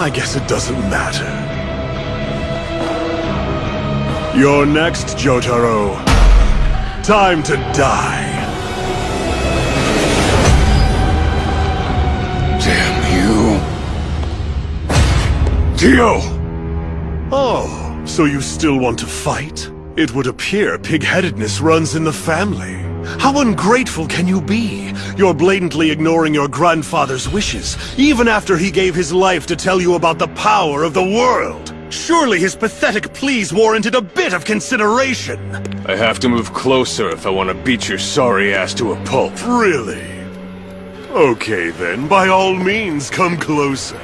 I guess it doesn't matter. You're next, Jotaro. Time to die. Damn you. Dio! Oh, so you still want to fight? It would appear pig-headedness runs in the family. How ungrateful can you be? You're blatantly ignoring your grandfather's wishes, even after he gave his life to tell you about the power of the world. Surely his pathetic pleas warranted a bit of consideration. I have to move closer if I want to beat your sorry ass to a pulp. Really? Okay then, by all means, come closer.